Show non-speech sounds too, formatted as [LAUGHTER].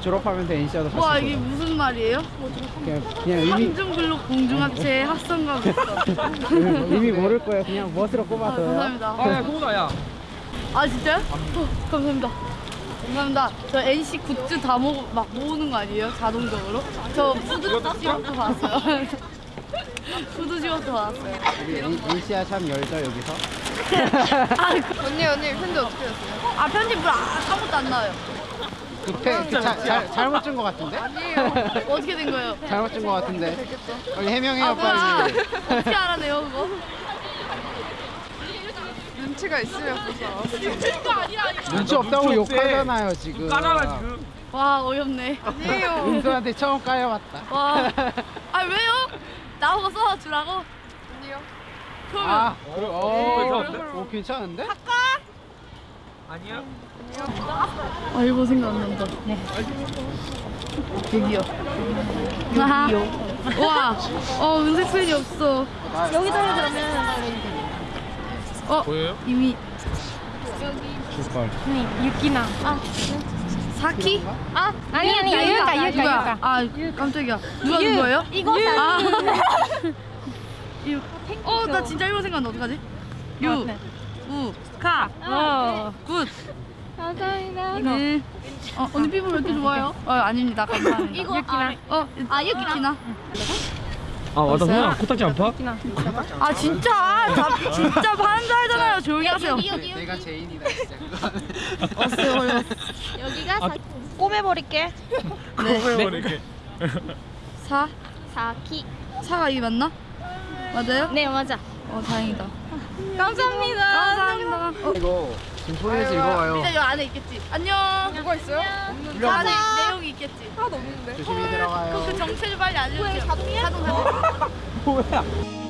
졸업하면서 NC와도 같이 와 이게 돌아. 무슨 말이에요? 그냥, 그냥 의미 한중글록 공중학체 합성가고 있어. [LAUGHS] 의미 모를 거예요. 그냥 멋으로 아, 꼽아서요. 감사합니다. 아야 소고다 야아 진짜요? 어, 감사합니다. 감사합니다. 저 NC 굿즈 다 모으, 막 모으는 거 아니에요? 자동적으로? 저 푸드 지원도 받았어요. [LAUGHS] 푸드. 우리 N- NC야 참 열죠 여기서. [LAUGHS] 아, 언니 언니 편지 어떻게 했어요? 아 편집 물 아- 아무것도 안 나와요. 그, 태, 그 자, 잘, 잘못 준거 같은데? 어떻게 된 거예요? 잘못 준거 같은데. 빨리 해명해요 아 뭐야? 빨리. 어떻게 알아내요 그거? 눈치가 있으면 보자. 눈치 없다고 눈치 없대. 욕하잖아요 지금. 까다가 지금 와 어이없네. 아니에요. 은수한테 처음 까여봤다. 와. 아 왜요? 나보고 써주라고? 아니요. 그러면 아, 그래, 어, 어, 괜찮은데? 오, 괜찮은데? 아니야 아 이거 생각난다. 네. 여기요. 여기요. 와. 어 은색 펜이 없어. 여기서 해 그러면 어 보여요? 이미 줄걸. 네 유키나 아, 사키? 아 아니 아니 유카 누가? 유카 아 깜짝이야. 누가 준 거예요? 이거 아. 사진 [LAUGHS] 유. 어, 나 진짜 이거 생각나. 어떡하지? 유, 네. 우, 카, 어 굿. 감사합니다 네. 어, 언니 피부 왜 이렇게 좋아요? 어, 아닙니다. 감사합니다. 이거 유키나 어, 아, 유키나. 아 있어요? 소나 코딱지 안 파? 아, 진짜. 다, 진짜 알잖아요. 조용히 하세요. 여기 내가 제인이다 진짜 어려워. 여기가 사... 꼬매버릴게 네. 이렇게 사, 사키 사가 이게 맞나? 맞아요? 네 맞아 어, 다행이다. 감사합니다 감사합니다. 어, 이거 지금 소리에서 읽어봐요. 일단 여기 안에 있겠지. 안녕. 뭐가 있어요? 그 안에 내용이 있겠지. 하나도 없는데. 조심히 들어가요. 그 정체를 빨리 알려주세요. 자동이야? 자동, 자동. [LAUGHS] 뭐야?